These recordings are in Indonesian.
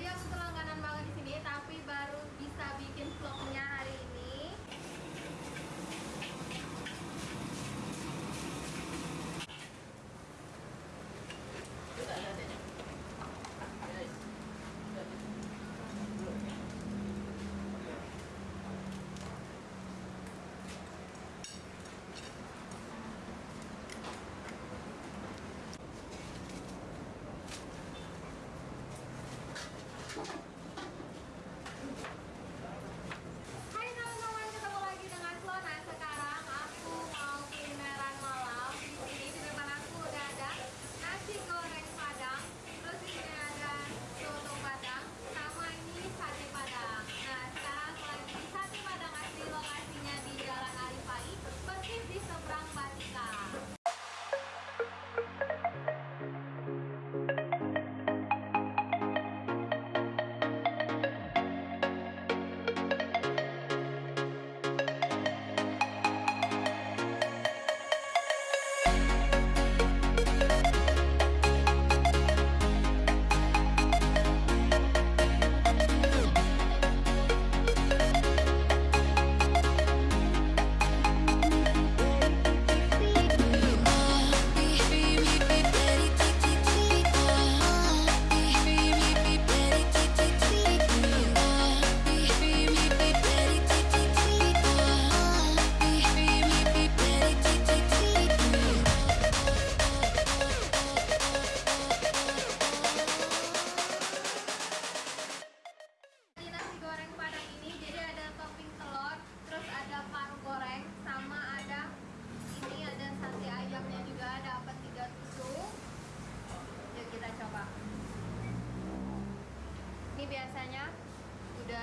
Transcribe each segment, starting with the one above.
Jadi aku langganan banget di sini, tapi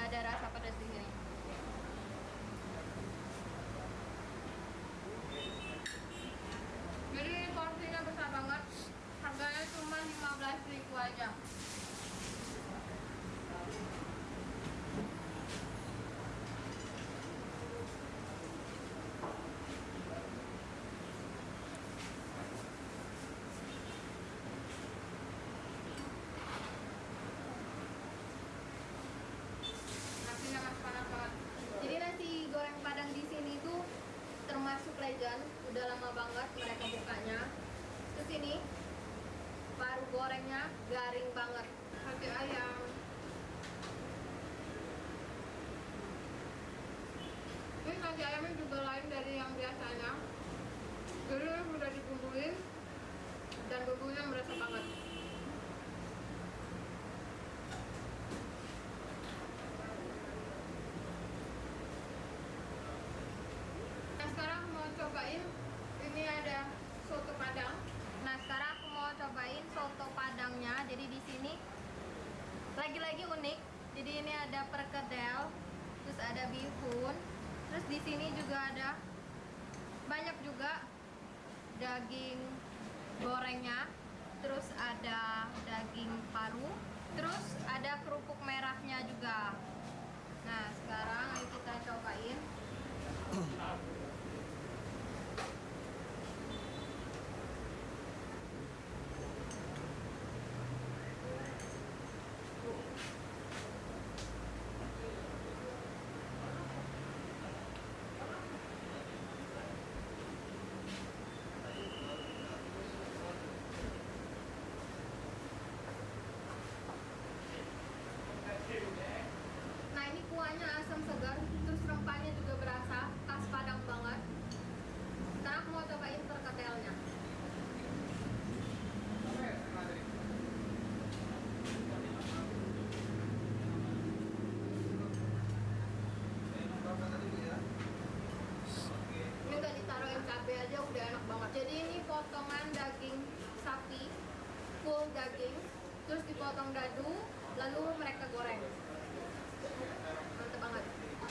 ada rasa pedas di sini. Jadi ini porsinya besar banget. Harganya cuma 15.000 aja. nasinya masih panas banget. Jadi nasi goreng padang di sini tuh termasuk legend, udah lama banget mereka bukanya. Terus ini paru gorengnya garing banget, sate ayam. Ini nasi ayamnya juga lain dari yang biasanya. Jadi udah dibumbuin dan bumbunya merasa banget. Nah sekarang mau cobain ini ada soto padang. Nah sekarang aku mau cobain soto padangnya. Jadi di sini lagi-lagi unik. Jadi ini ada perkedel, terus ada bihun, terus di sini juga ada daging gorengnya, terus ada daging paru, terus ada kerupuk merahnya juga. Nah sekarang ayo kita cobain. Nah ini kuahnya asam segar, terus rempahnya juga berasa khas Padang banget. Sekarang aku mau cobain perkedelnya. Ini udah ditaruhin cabai aja udah enak banget. Jadi ini potongan daging sapi, full daging, dipotong dadu, lalu mereka goreng. Mantep banget.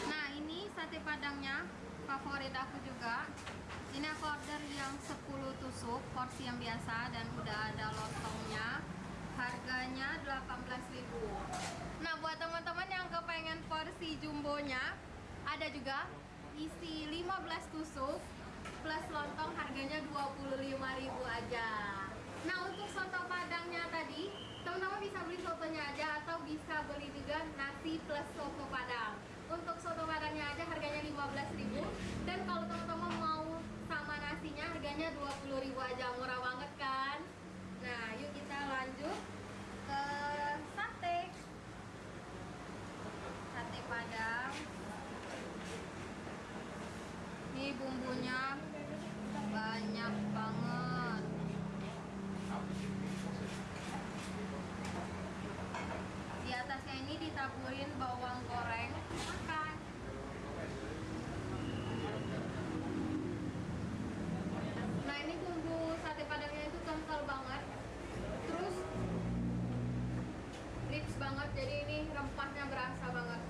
Nah ini sate padangnya favorit aku juga. Ini aku order yang 10 tusuk, porsi yang biasa dan udah ada lontongnya. Harganya 18.000. Nah, buat teman-teman yang kepengen porsi jumbonya, ada juga isi 15 tusuk plus lontong harganya 25.000 aja. Nah, untuk soto padangnya tadi, teman-teman bisa beli sotonya aja atau bisa beli juga nasi plus soto padang. Untuk soto padangnya aja harganya 15.000 dan kalau teman-teman mau sama nasinya harganya 20.000 aja. Murah banget kan? Nah yuk kita lanjut ke sate. Sate padang. Ini bumbunya banyak banget di atasnya ini ditaburin bawang goreng makan. Nah ini bumbu sate padangnya itu kental banget. Terus rich banget jadi ini rempahnya berasa banget.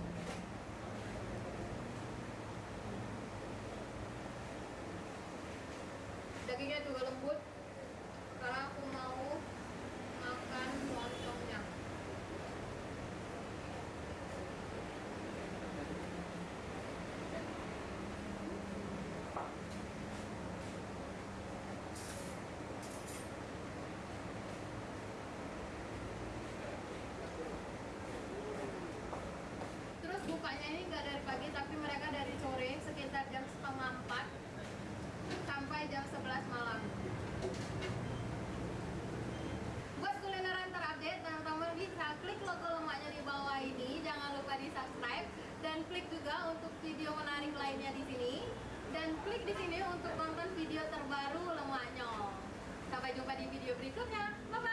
Dagingnya juga lembut karena aku mau makan lontongnya terus bukanya ini nggak dari pagi tapi mereka dari sore sekitar jam setengah empat sampai jam 11 malam. Buat kulineran terupdate teman-teman bisa klik logo lemaknya di bawah ini. Jangan lupa di subscribe dan klik juga untuk video menarik lainnya di sini. Dan klik di sini untuk nonton video terbaru lemaknya. Sampai jumpa di video berikutnya. Bye